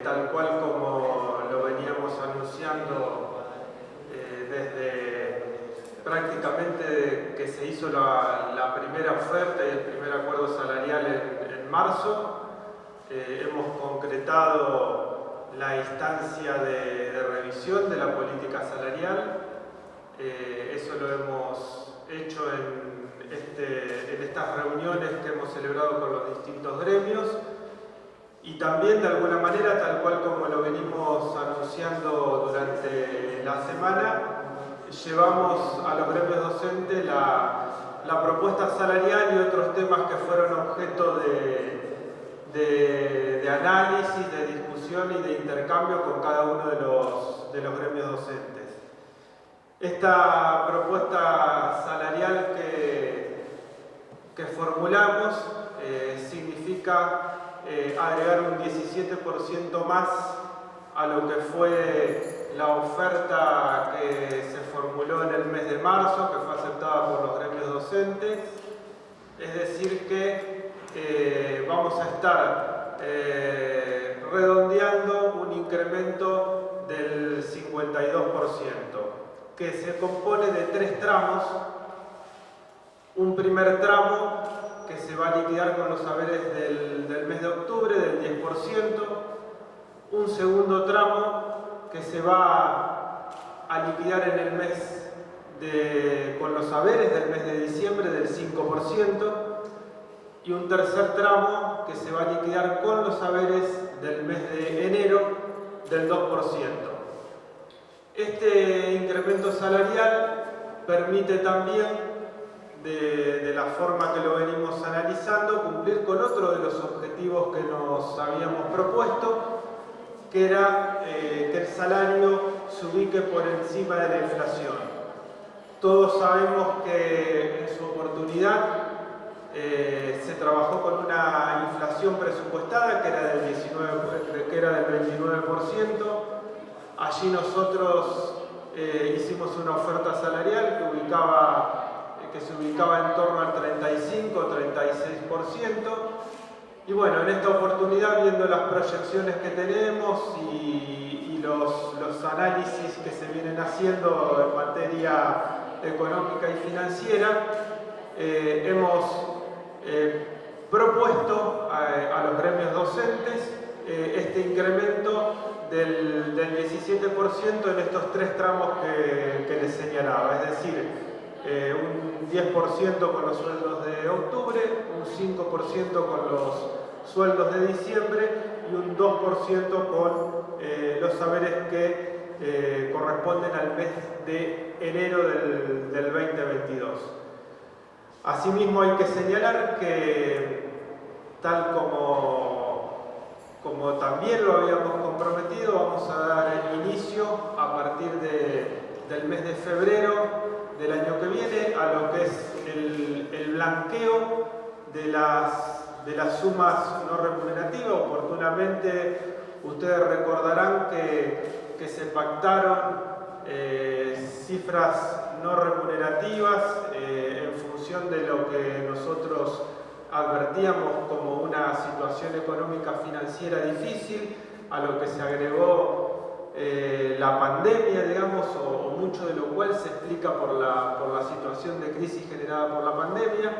Tal cual como lo veníamos anunciando eh, desde prácticamente que se hizo la, primera oferta y el primer acuerdo salarial en, marzo, eh, hemos concretado la instancia de, revisión de la política salarial. Eh, eso lo hemos hecho este, en estas reuniones que hemos celebrado con los distintos gremios y también de alguna manera, tal cual como lo venimos anunciando durante la semana, llevamos a los gremios docentes la, propuesta salarial y otros temas que fueron objeto de, análisis, de discusión y de intercambio con cada uno de los, de los gremios docentes. Esta propuesta salarial que, que formulamos eh, significa eh, agregar un 17% más a lo que fue la oferta que se formuló en el mes de marzo, que fue aceptada por los gremios docentes. Es decir que eh, vamos a estar eh, redondeando un incremento del 52%, que se compone de tres tramos. Un primer tramo que se va a liquidar con los saberes del, mes de octubre del 10%, un segundo tramo que se va a liquidar en el mes de, con los saberes del mes de diciembre del 5% y un tercer tramo que se va a liquidar con los saberes del mes de enero del 2%. Este incremento salarial permite también de, la forma que lo venimos analizando, cumplir con otro de los objetivos que nos habíamos propuesto, que era eh, que el salario se ubique por encima de la inflación. Todos sabemos que en su oportunidad eh, se trabajó con una inflación presupuestada que era del, 19, que era del 29%. Allí nosotros eh, hicimos una oferta salarial que ubicaba que se ubicaba en torno al 35 o 36%. Y bueno, en esta oportunidad, viendo las proyecciones que tenemos y, los, análisis que se vienen haciendo en materia económica y financiera, eh, hemos eh, propuesto a, los gremios docentes eh, este incremento del, 17% en estos tres tramos que, que les señalaba, es decir, eh, un 10% con los sueldos de octubre, un 5% con los sueldos de diciembre y un 2% con eh, los saberes que eh, corresponden al mes de enero del, 2022. Asimismo hay que señalar que tal como, como también lo habíamos comprometido, vamos a dar inicio a partir del mes de febrero del año que viene a lo que es el, blanqueo de las, de las sumas no remunerativas. Oportunamente ustedes recordarán que, se pactaron eh, cifras no remunerativas eh, en función de lo que nosotros advertíamos como una situación económica financiera difícil, a lo que se agregó eh, la pandemia, digamos, o, mucho de lo cual se explica por la, por la situación de crisis generada por la pandemia.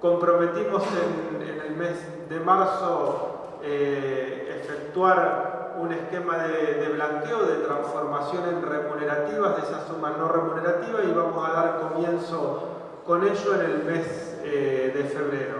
Comprometimos en, el mes de marzo eh, efectuar un esquema de, blanqueo, de transformación en remunerativas de esa suma no remunerativa y vamos a dar comienzo con ello en el mes eh, de febrero.